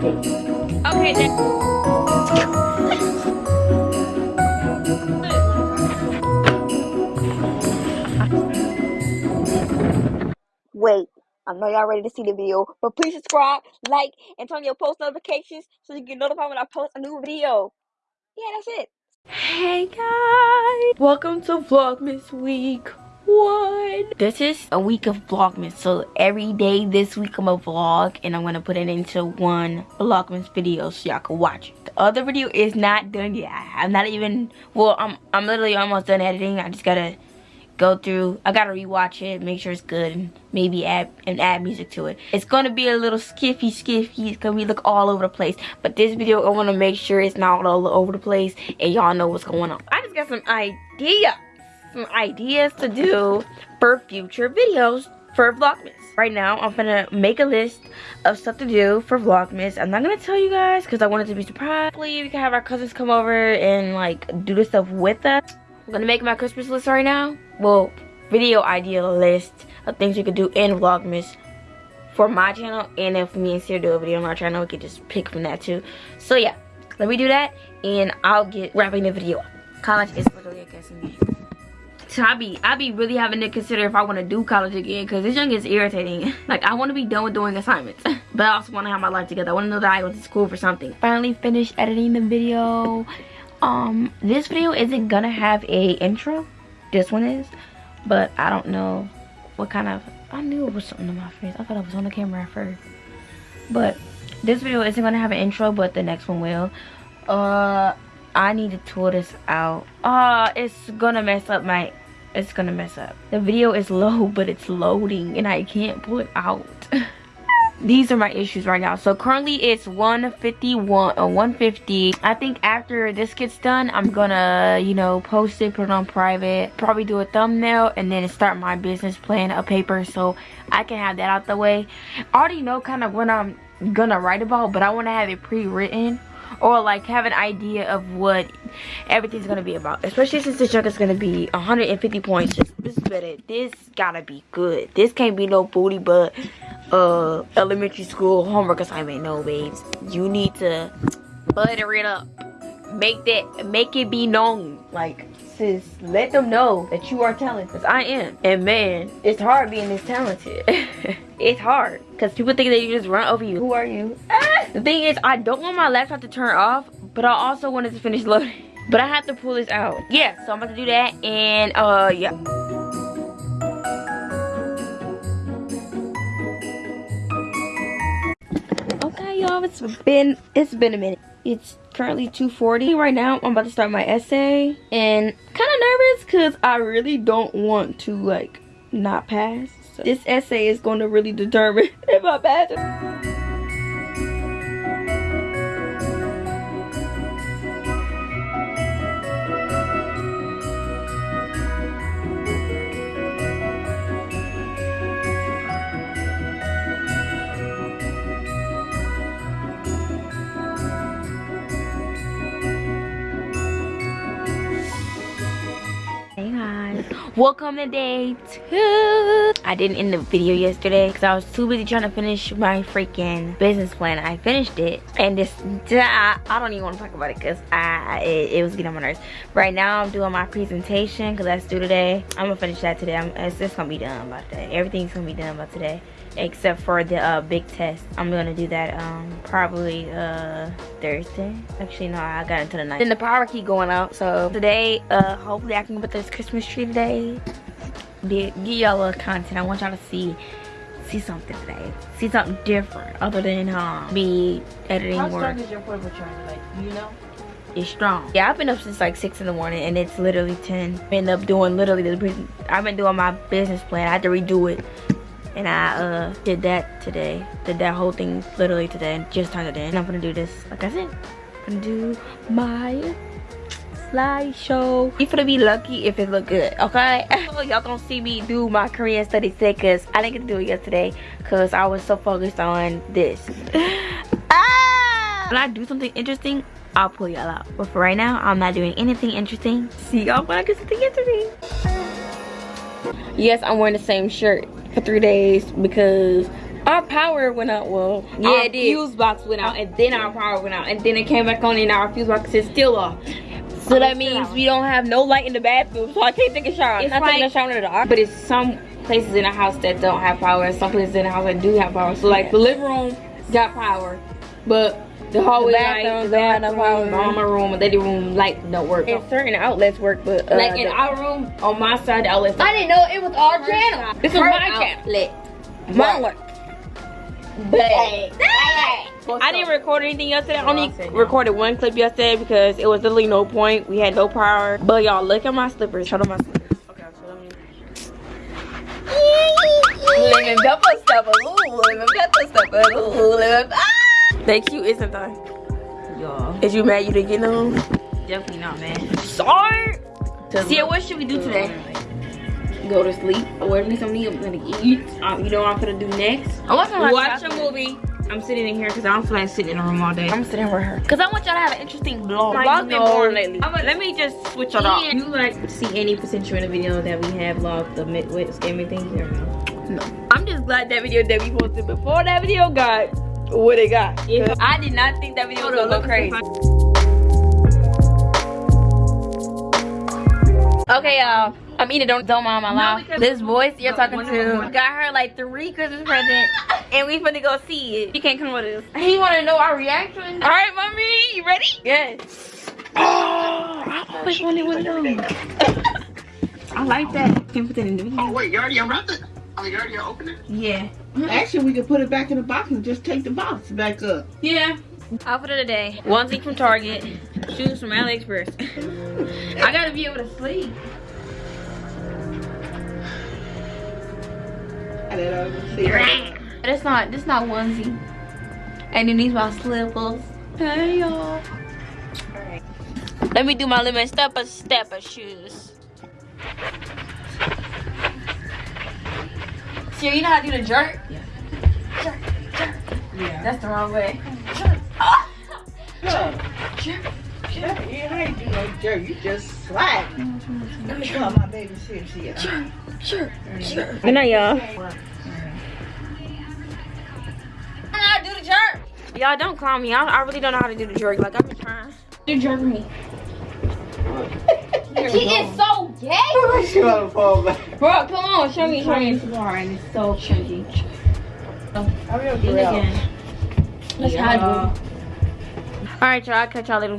Okay, then. Wait, I know y'all ready to see the video, but please subscribe, like, and turn on your post notifications so you get notified when I post a new video. Yeah, that's it. Hey guys, welcome to Vlogmas week one. This is a week of Vlogmas, so every day this week I'm a vlog and I'm gonna put it into one Vlogmas video so y'all can watch it. The other video is not done yet. I'm not even, well, I'm, I'm literally almost done editing. I just gotta go through i gotta rewatch it make sure it's good and maybe add and add music to it it's gonna be a little skiffy skiffy it's gonna be look all over the place but this video i want to make sure it's not all over the place and y'all know what's going on i just got some ideas some ideas to do for future videos for vlogmas right now i'm gonna make a list of stuff to do for vlogmas i'm not gonna tell you guys because i wanted to be surprised hopefully we can have our cousins come over and like do the stuff with us I'm gonna make my Christmas list right now. Well, video idea list of things we could do in Vlogmas for my channel. And if me and Sarah do a video on our channel, we could just pick from that too. So yeah, let me do that and I'll get wrapping the video up. College is literally a guessing game. I be I be really having to consider if I want to do college again because this young is irritating. Like I want to be done with doing assignments, but I also want to have my life together. I want to know that I went to school for something. Finally finished editing the video um this video isn't gonna have a intro this one is but i don't know what kind of i knew it was something on my face i thought i was on the camera at first but this video isn't gonna have an intro but the next one will uh i need to tour this out uh it's gonna mess up my it's gonna mess up. The video is low but it's loading and i can't pull it out. These are my issues right now. So currently it's 151 or uh, 150 i think after this gets done i'm gonna you know post it put it on private probably do a thumbnail and then start my business plan a paper so i can have that out the way. I already know kind of what i'm gonna write about but i want to have it pre-written or like have an idea of what everything's gonna be about. Especially since this junk is gonna be 150 points. This better. This gotta be good. This can't be no booty but uh elementary school homework assignment. No babes you need to butter it up. Make that make it be known. Like sis let them know that you are talented. I am. And man it's hard being this talented. It's hard because people think that you just run over you. Who are you? Ah! the thing is i don't want my laptop to turn off but i also wanted to finish loading. But i have to pull this out. Yeah so i'm about to do that and uh yeah. Okay, y'all it's been it's been a minute. It's currently 2:40 right now. I'm about to start my essay and kind of nervous because i really don't want to like not pass this essay is going to really determine if i pass welcome to day two i didn't end the video yesterday because i was too busy trying to finish my freaking business plan i finished it and this i, don't even want to talk about it because i it, it, was getting on my nerves right now i'm doing my presentation because that's due today i'm gonna finish that today I'm, it's, just gonna be done by today everything's gonna be done by today except for the uh, big test. I'm gonna do that um, probably uh, Thursday. Actually, no, I got into the night. Then the power key going out. So today, uh, hopefully I can put this Christmas tree today. Give y'all a content. I want y'all to see see something today. See something different other than um, me editing How work. strong is your portable charger? Like, you know? It's strong. Yeah, I've been up since like 6 in the morning and it's literally 10. I end up doing literally the I've been doing my business plan. I had to redo it and I uh, did that today. Did that whole thing literally today and just turned it in. And I'm gonna do this, like I said, I'm gonna do my slideshow. You gonna be lucky if it look good, okay? Y'all gonna see me do my Korean study today because I didn't get to do it yesterday because I was so focused on this. ah! When I do something interesting, I'll pull y'all out. But for right now, I'm not doing anything interesting. See y'all when I get something interesting. Yes, I'm wearing the same shirt for three days because Our power went out. Well, Yeah, our it did. fuse box went out, and then our power went out, and then it came back on, and our fuse box is still off. So that means we don't have no light in the bathroom, so I can't take a shower. It's I'm not taking a shower in the dark. But it's some places in the house that don't have power, and some places in the house that do have power. So like the living room got power, but the hallway The light, bathrooms the bathroom, mama room, and lady room light don't work. And certain outlets work, but uh, like in our room, on my side, the outlets. I didn't know it was our channel. This is my channel. outlet. Mine work. But I didn't record anything yesterday. I only I'll say no. recorded one clip yesterday because it was literally no point. We had no power. But y'all, look at my slippers. Show them my slippers. Okay, so let me. Lemon pepper stepper. Ooh, lemon pepper stepper. Ooh. Ah! They cute, isn't they? Y'all, Is you mad you didn't get them? definitely not, man. Sorry. See, what should we do today? Go to sleep. Order me something I'm gonna eat. Um, you know what I'm gonna do next? I want to Watch a movie. I'm sitting in here because I don't feel like sitting in a room all day. I'm sitting with her. Cause I want y'all to have an interesting vlog. Like, Vlog's been no. boring lately. I'm a- Let me just switch Do it up. you like see any potential in the video that we have logged the Midwest gaming things or no? I'm just glad that video that we posted before that video got what it got. Yeah. I did not think that video was Hold gonna on, go crazy. Okay, y'all. I'm eating. Don't don't mind my No, laugh. because- This voice you're No, talking one- to one- got her like three Christmas presents, and we finna go see it. She can't come with us. He want to know our reaction. All right, mommy, you ready? Yes. Oh, I always wanted one of those. I like that. Can put that in the video. Oh wait, you already unwrapped it? Oh, you already opened it? Yeah. Mm-hmm. Actually, we could put it back in the box and just take the box back up. Yeah. Outfit of the day: onesie from Target, shoes from AliExpress. I gotta be able to sleep. Even see it. That's not. This not onesie. And then these my slippers. Hey y'all. Let me do my lemon stepper stepper shoes. So you know how to do the jerk? Yeah. Jerk, jerk. Yeah. That's the wrong way. Yeah, you ain't do no jerk. You just slide. Let me call my baby see if she is. Sure, sure. Good night, y'all. How to do the jerk? Y'all don't clown me. I, I really don't know how to do the jerk. Like I've been trying. You jerk me. He is so gay. She wanna fall back. Bro, come on, show me, show me. Trying too hard and it's so chunky. I'm your Eat again. Let's Yeah. All right, y'all. I'll catch y'all later.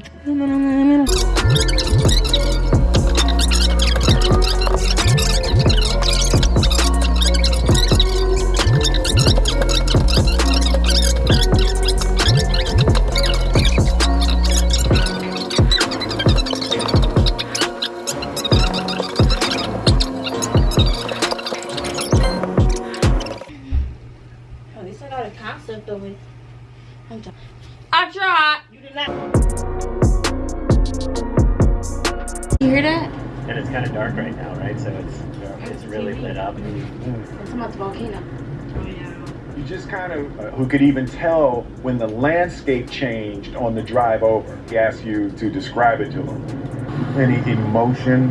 Who could even tell when the landscape changed on the drive over. He asked you to describe it to him. Any emotion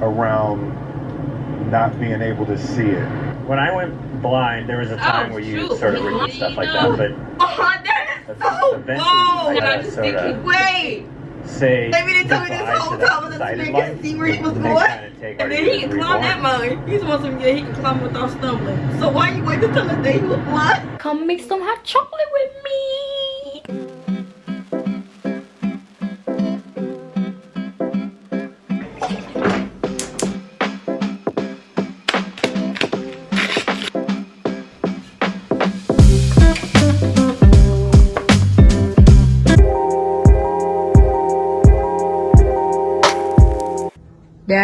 around not being able to see it? When I went blind, there was a time Oh, where you shoot. sort of read stuff like that, but Oh, that is so eventually I gotta sort of Wait. Say Maybe they told me this whole time that was sighted to life see where he was and going. kind of take And then he can climb that reborn. mountain. He's supposed to get he can climb without stumbling. So why you wait to tell us that he was blind? Come make some hot chocolate with me.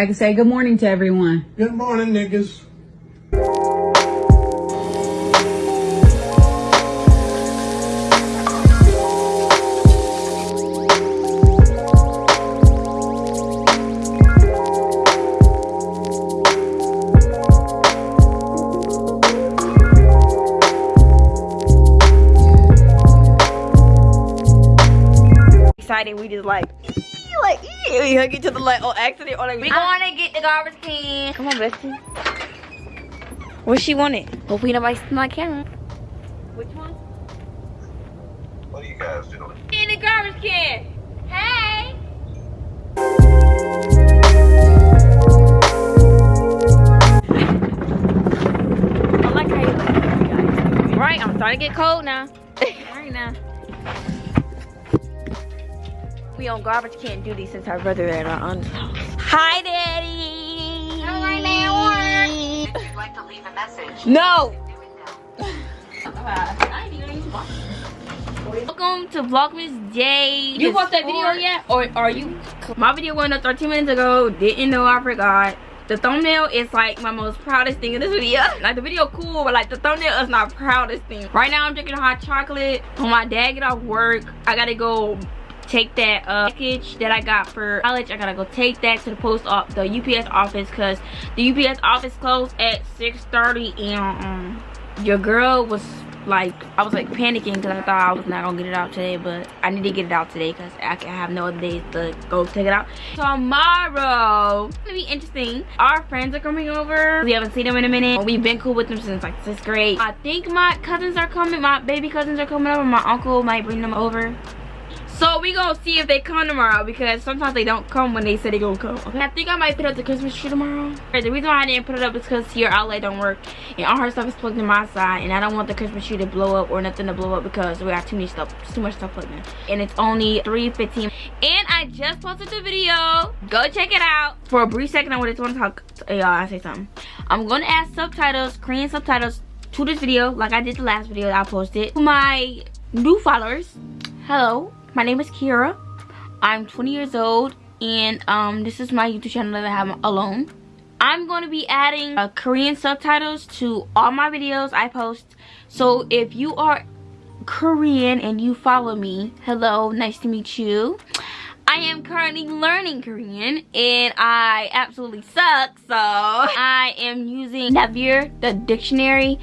Dad can say good morning to everyone. Good morning, niggas. Excited, we just like, like, we hug each other like on accident oh, or like we gonna get the garbage can. Come on, bestie. What she wanted? Hopefully nobody see my camera. Which one? What are you guys doing? In the garbage can. Hey. I like how you look. Right, I'm starting to get cold now. We on garbage can duty since our brother at our aunt's house. Hi, Daddy. If you'd like to leave a message, No. do it now. Welcome to Vlogmas Day. You watched that video yet? Or are you? My video went up 13 minutes ago. Didn't know I forgot. The thumbnail is like my most proudest thing in this video. Like the video cool, but like the thumbnail is my proudest thing. Right now I'm drinking hot chocolate. When my dad get off work, I gotta go take that uh, package that I got for college. I gotta go take that to the post off the UPS office because the UPS office closed at 6:30 and um, your girl was like I was like panicking because I thought I was not gonna get it out today, but I need to get it out today because I can have no other days to go take it out. Tomorrow, it's gonna be interesting. Our friends are coming over. We haven't seen them in a minute. We've been cool with them since like sixth grade. I think my cousins are coming. My baby cousins are coming over. My uncle might bring them over. So we gonna see if they come tomorrow because sometimes they don't come when they say they gonna come. Okay, I think I might put up the Christmas tree tomorrow. The reason why I didn't put it up is because your outlet don't work and all her stuff is plugged in my side and I don't want the Christmas tree to blow up or nothing to blow up because we got too much stuff, too much stuff plugged in. And it's only 3:15. And I just posted the video. Go check it out. For a brief second, I wanted just want to talk. to Y'all, I say something. I'm gonna add subtitles, Korean subtitles to this video like I did the last video I posted. To my new followers, hello my name is Kira. I'm 20 years old and um, this is my YouTube channel that I have alone. I'm going to be adding uh, Korean subtitles to all my videos I post. So if you are Korean and you follow me, hello, nice to meet you. I am currently learning Korean and I absolutely suck. So I am using Naver, the dictionary,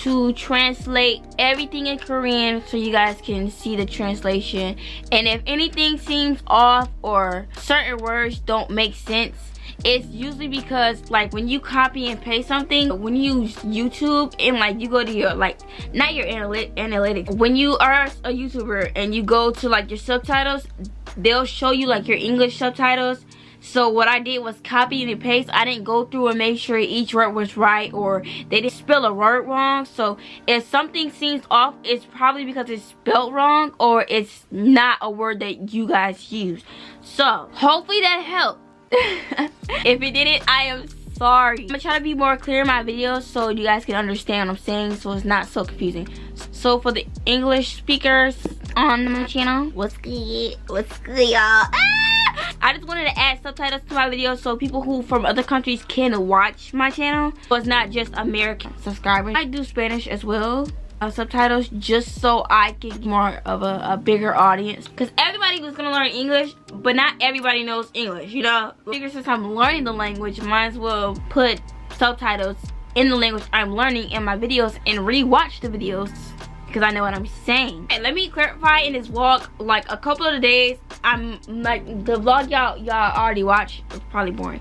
to translate everything in Korean so you guys can see the translation. And if anything seems off or certain words don't make sense, it's usually because like when you copy and paste something when you use youtube and like you go to your like not your analytic analytics when you are a youtuber and you go to like your subtitles they'll show you like your english subtitles so what I did was copy and paste. I didn't go through and make sure each word was right or they didn't spell a word wrong. So if something seems off, it's probably because it's spelled wrong or it's not a word that you guys use. So hopefully that helped. if it didn't, I am sorry. I'm gonna try to be more clear in my videos so you guys can understand what I'm saying so it's not so confusing. So for the English speakers on my channel, what's good? What's good, y'all? Ah! I just wanted to add subtitles to my videos so people who from other countries can watch my channel. So it's not just American subscribers. I do Spanish as well. Uh, subtitles just so I can get more of a, a bigger audience because everybody was gonna learn English but not everybody knows English you know since I'm learning the language might as well put subtitles in the language I'm learning in my videos and rewatch the videos because I know what I'm saying. And let me clarify in this vlog, like a couple of days, I'm like the vlog y'all y'all already watched. It's probably boring.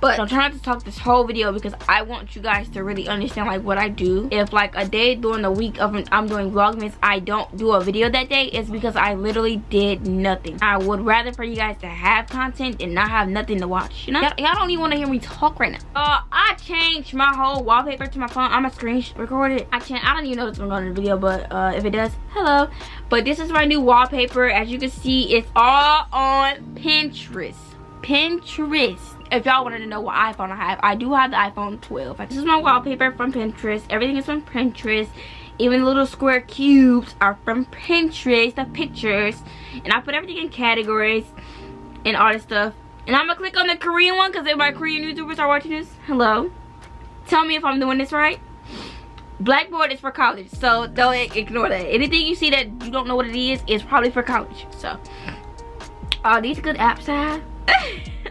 But I'm trying to talk this whole video because I want you guys to really understand like what I do. If like a day during the week of I'm doing Vlogmas, I don't do a video that day, it's because I literally did nothing. I would rather for you guys to have content and not have nothing to watch, you know? Y'all don't even want to hear me talk right now. Uh, I changed my whole wallpaper to my phone. I'm a screen record it. I can't, I don't even know if it's gonna go in the video, but uh, if it does, hello. But this is my new wallpaper. As you can see, it's all on Pinterest. Pinterest if y'all wanted to know what iphone i have i do have the iphone 12 this is my wallpaper from pinterest. Everything is from pinterest. Even the little square cubes are from pinterest the pictures. And i put everything in categories and all this stuff. And i'm gonna click on the korean one because if my korean youtubers are watching this hello. Tell me if i'm doing this right. Blackboard is for college so don't ignore that. Anything you see that you don't know what it is is probably for college. So all these good apps i have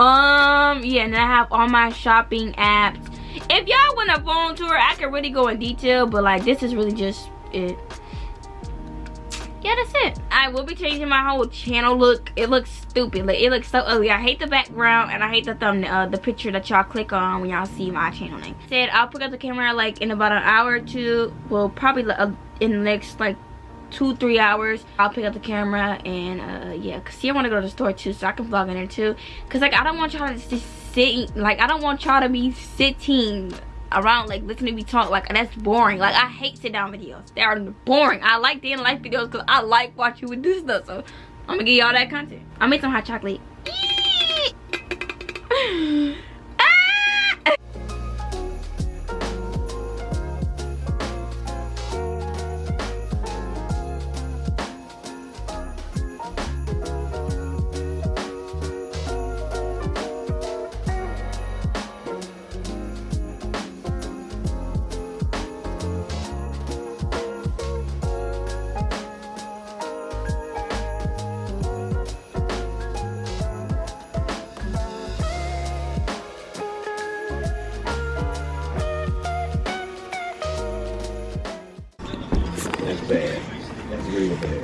um yeah and i have all my shopping apps if y'all want a phone tour i could really go in detail but like this is really just it yeah, that's it. I will be changing my whole channel look. It looks stupid. Like, it looks so ugly. I hate the background and I hate the thumbnail, uh, the picture that y'all click on when y'all see my channel name. Said I'll pick up the camera like in about an hour or two. Well, probably uh, in the next like two three hours i'll pick up the camera and uh yeah because see i want to go to the store too so i can vlog in there too. Because like i don't want y'all to just sit like i don't want y'all to be sitting around like listening to me talk like that's boring. Like i hate sit down videos. They are boring. I like the in life videos because i like watching you do stuff so i'm gonna give y'all that content. I made some hot chocolate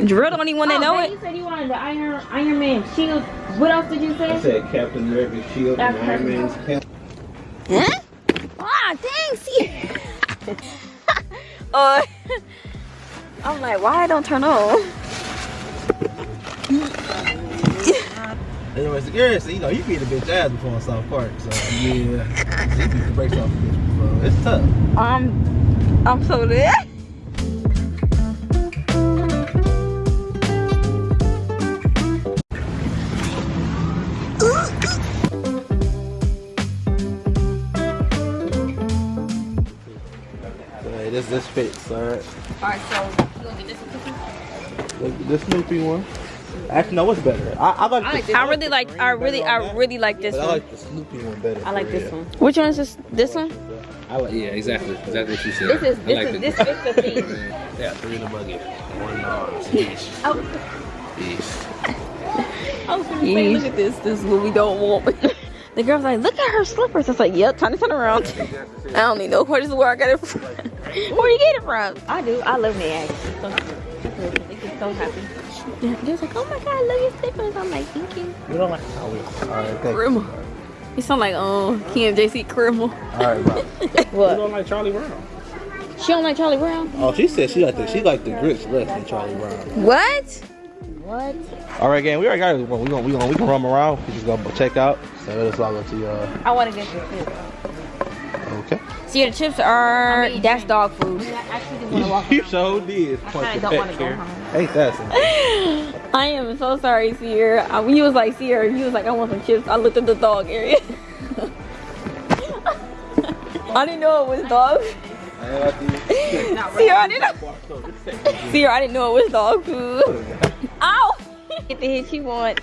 Drill the only one that know Oh, it. You said you wanted the Iron Iron Man shield. What else did you I say? said Captain America's shield and Iron Man's cap. Huh? Ah, dang, see. uh, I'm like, why I don't turn on? Anyways, yeah, so you know, you beat a bitch ass before in South Park, so yeah, you beat the brakes off a bitch before. It's tough. I'm, I'm so there. So, hey, this this fits, alright. Alright, so you gonna get this one? This Snoopy one. Actually, no, what's better? I, I like. I, like the this. I really like. I really, I really like this But I like the Snoopy one better. I like this real. one. Which one is this? This one? I like, yeah, exactly. Exactly what you said. This is. This like is. the- This fits the theme. Yeah, three in the buggy. One arms each. Oh. Each. I was gonna say, look at this. This is what we don't want. The girl's like, look at her slippers. I was like, yep, time to turn around. I don't need no questions where I got it from. Where you get it from? I do. I love me actually. So, they get so happy. They're like, oh my god, I love your slippers. I'm like, thank you. You don't like how we. Alright, thank you. Criminal. You sound like, um, KMJC criminal. Alright, bro. What? You don't like Charlie Brown? She don't like Charlie Brown? Oh, she said she like the she like the grits less than Charlie Brown. What? What? All right, gang, we already got it. We gonna we gonna we can roam around. We just gonna check out. So let's log to y'all. I want to get this too. Okay. See, the chips are, that's dog food. I actually just want to walk You around. sure did. I kinda don't wanna go home. Ain't that? I am so sorry, Sierra. Um, he was like, Sierra, he was like, I want some chips. I looked at the dog area. I didn't know it was dog. Sierra, I didn't know. Sierra, I didn't know it was dog food. Ow! Get the hit she want.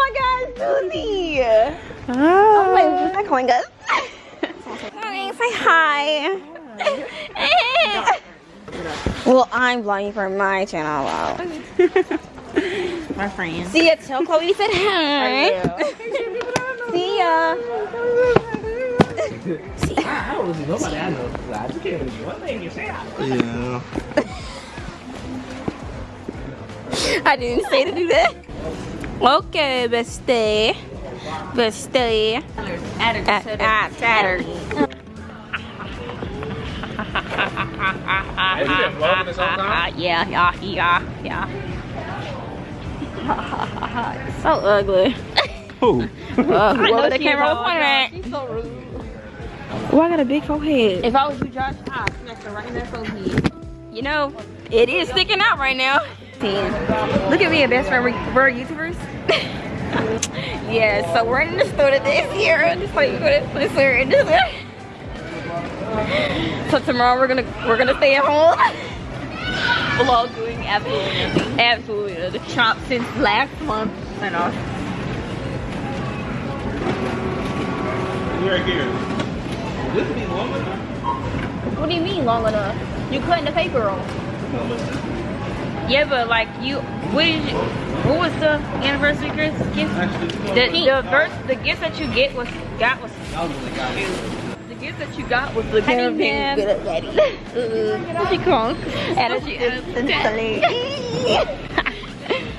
My god, Susie! Oh my god, I'm calling. Morning, say hi. well, I'm vlogging for my channel. Wow. My friend. See ya, tell Chloe you said hi. See ya. I don't listen to nobody I know. I just can't listen to one thing you say. Yeah. I didn't say to do that. Okay, bestie. Bestie. Add Saturn. Have you been vlogging this whole time? Yeah, yeah, yeah, yeah. so ugly. Who? Uh, whoever the camera is was pointing at. She's so rude. Oh, I got a big forehead. If I was you, Josh, I'd smash her right in that forehead. You know, it is sticking out right now. Look at me, a best friend. We're, we're YouTubers. yeah, so we're in the store today here. Just like this here this there. So tomorrow we're gonna we're gonna stay at home. Vlog doing absolutely. Absolutely. nothing. Shop since last month and all. Right here. This be long enough. What do you mean long enough? You cutting the paper off. Yeah, but like you, what is you, what was the anniversary gift? gift? Actually, The the first the gift that you get was got was I was really got it. the gift that you got was the Honey caravan. man. She crunk. And she instantly.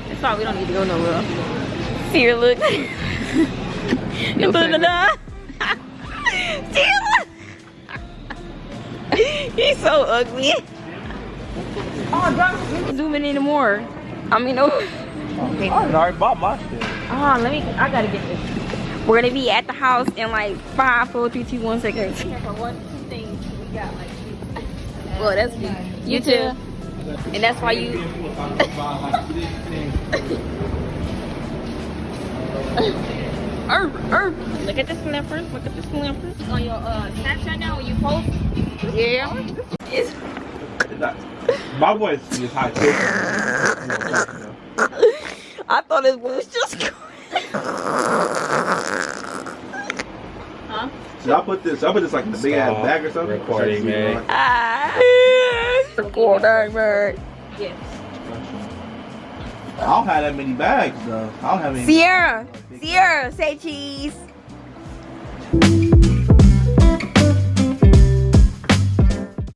That's why we don't need to go nowhere. See your look. No payment. He's so ugly. Oh, don't Zoom in anymore. I mean, oh. I already bought my shit. Oh, let me. I gotta get this. We're gonna be at the house in like five, four, three, two, one seconds. One, two things we got like Well, that's me. You too. And that's why you. Erp, erp. Look at this lamper. Look at this lamper. On your uh, Snapchat now when you post. Yeah. It's My voice is high too. I thought it was just huh? Should I put this? Should I put this like in the big ass bag or something? recording, man. ah. Recording, man. yes. I don't have that many bags though. I don't have any. Sierra, Sierra, say cheese.